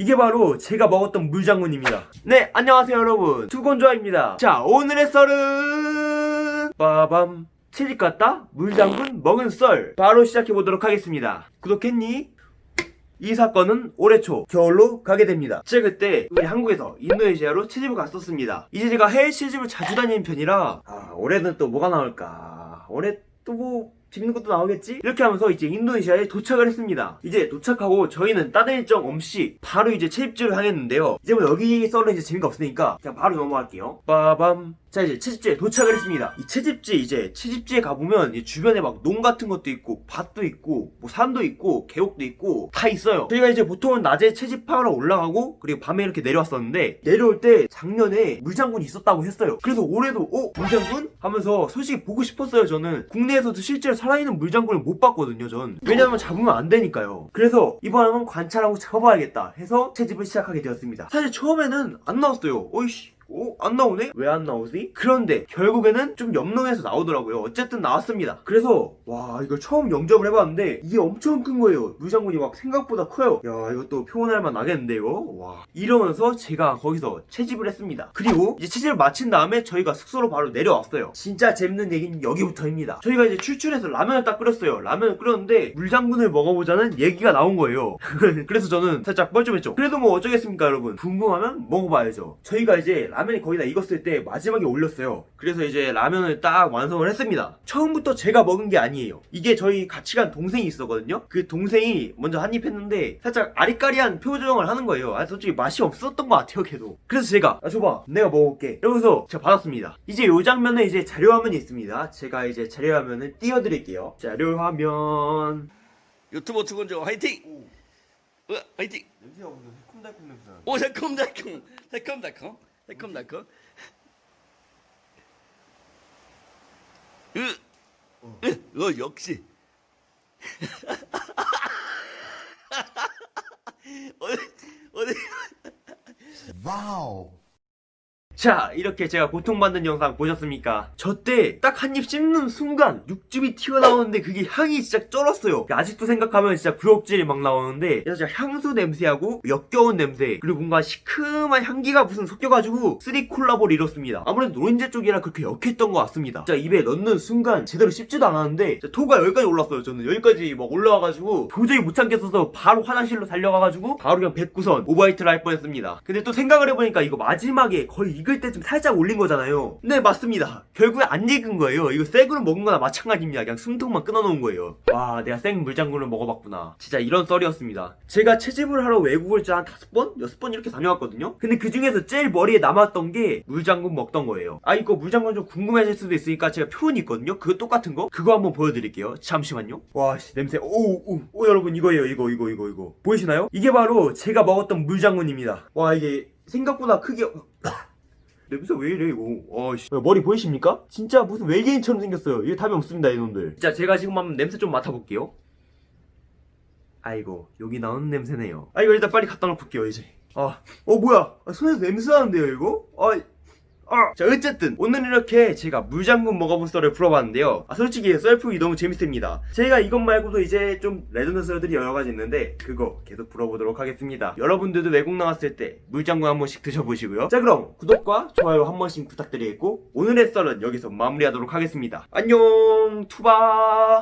이게 바로 제가 먹었던 물장군입니다 네 안녕하세요 여러분 두건조아입니다 자 오늘의 썰은 빠밤 채집 갔다 물장군 먹은 썰 바로 시작해보도록 하겠습니다 구독했니? 이 사건은 올해 초 겨울로 가게 됩니다. 제가 그때 우리 한국에서 인도네시아로 채집을 갔었습니다. 이제 제가 해외 채집을 자주 다니는 편이라 아, 올해는 또 뭐가 나올까? 올해 또뭐 재밌는 것도 나오겠지? 이렇게 하면서 이제 인도네시아에 도착을 했습니다. 이제 도착하고 저희는 다른 일정 없이 바로 이제 채집지를 향했는데요. 이제 뭐 여기 썰은 이제 재미가 없으니까 그냥 바로 넘어갈게요. 빠밤. 자 이제 채집지에 도착을 했습니다. 이 채집지 이제 채집지에 가보면 이 주변에 막 농 같은 것도 있고 밭도 있고 뭐 산도 있고 계곡도 있고 다 있어요. 저희가 이제 보통은 낮에 채집하러 올라가고 그리고 밤에 이렇게 내려왔었는데 내려올 때 작년에 물장군이 있었다고 했어요. 그래서 올해도 어 물장군 하면서 솔직히 보고 싶었어요. 저는 국내에서도 실제로 살아있는 물장군을 못 봤거든요. 전 왜냐면 잡으면 안 되니까요. 그래서 이번에는 관찰하고 잡아봐야겠다 해서 채집을 시작하게 되었습니다. 사실 처음에는 안 나왔어요. 어이씨. 어? 안 나오네? 왜 안 나오지? 그런데 결국에는 좀 염농해서 나오더라고요. 어쨌든 나왔습니다. 그래서 와 이걸 처음 영접을 해봤는데 이게 엄청 큰 거예요. 물장군이 막 생각보다 커요. 야 이것도 표현할 만 나겠는데 이거? 와 이러면서 제가 거기서 채집을 했습니다. 그리고 이제 채집을 마친 다음에 저희가 숙소로 바로 내려왔어요. 진짜 재밌는 얘기는 여기부터입니다. 저희가 이제 출출해서 라면을 딱 끓였어요. 라면을 끓였는데 물장군을 먹어보자는 얘기가 나온 거예요. 그래서 저는 살짝 뻘쭘했죠. 그래도 뭐 어쩌겠습니까 여러분. 궁금하면 먹어봐야죠. 저희가 이제 라면 이 거의 다 익었을 때 마지막에 올렸어요. 그래서 이제 라면을 딱 완성을 했습니다. 처음부터 제가 먹은 게 아니에요. 이게 저희 같이 간 동생이 있었거든요. 그 동생이 먼저 한입 했는데 살짝 아리까리한 표정을 하는 거예요. 아 솔직히 맛이 없었던 것 같아요 걔도. 그래서 제가 아 줘봐 내가 먹어볼게. 이러면서 제가 받았습니다. 이제 요 장면에 이제 자료화면이 있습니다. 제가 이제 자료화면을 띄워드릴게요. 자료화면 유튜버 두건조 화이팅! 어, 화이팅! 냄새가 오늘 새콤달콤 냄새 오 새콤달콤 새콤달콤 새콤달콤? 으, 으, 어 역시. 어디 어디 자 이렇게 제가 고통받는 영상 보셨습니까? 저 때 딱 한 입 씹는 순간 육즙이 튀어나오는데 그게 향이 진짜 쩔었어요. 아직도 생각하면 진짜 구역질이 막 나오는데 진짜 향수 냄새하고 역겨운 냄새 그리고 뭔가 시큼한 향기가 무슨 섞여가지고 three 콜라보를 이뤘습니다. 아무래도 노린재 쪽이라 그렇게 역했던 것 같습니다. 진짜 입에 넣는 순간 제대로 씹지도 않았는데 토가 여기까지 올랐어요 저는. 여기까지 막 올라와가지고 도저히 못 참겠어서 바로 화장실로 달려가가지고 바로 그냥 뱉고선 오버히트를 할 뻔했습니다. 근데 또 생각을 해보니까 이거 마지막에 거의 익을 때쯤 살짝 올린 거잖아요. 네 맞습니다. 결국에 안 익은 거예요. 이거 생으로 먹은 거나 마찬가지입니다. 그냥 숨통만 끊어놓은 거예요. 와 내가 생 물장군을 먹어봤구나. 진짜 이런 썰이었습니다. 제가 채집을 하러 외국을 한 다섯 번? 여섯 번 이렇게 다녀왔거든요. 근데 그 중에서 제일 머리에 남았던 게 물장군 먹던 거예요. 아 이거 물장군 좀 궁금해질 수도 있으니까 제가 표현이 있거든요. 그거 똑같은 거? 그거 한번 보여드릴게요. 잠시만요. 와씨 냄새. 오오 오, 여러분 이거예요. 이거 이거 이거 이거. 보이시나요? 이게 바로 제가 먹었던 물장군입니다. 와 이게 생각보다 크게 냄새 왜 이래 이거? 어씨. 머리 보이십니까? 진짜 무슨 외계인처럼 생겼어요. 이게 답이 없습니다 이놈들. 진짜 제가 지금 한번 냄새 좀 맡아볼게요. 아이고 여기 나오는 냄새네요. 아 이거 일단 빨리 갖다 놓고 올게요 이제. 아어 뭐야? 아, 손에서 냄새 나는데요 이거? 아 아. 자 어쨌든 오늘 이렇게 제가 물장군 먹어본 썰을 풀어봤는데요. 아 솔직히 썰 풀기 너무 재밌습니다. 제가 이것 말고도 이제 좀 레전드 썰들이 여러가지 있는데 그거 계속 풀어보도록 하겠습니다. 여러분들도 외국 나왔을 때 물장군 한 번씩 드셔보시고요. 자 그럼 구독과 좋아요 한 번씩 부탁드리겠고 오늘의 썰은 여기서 마무리하도록 하겠습니다. 안녕 투바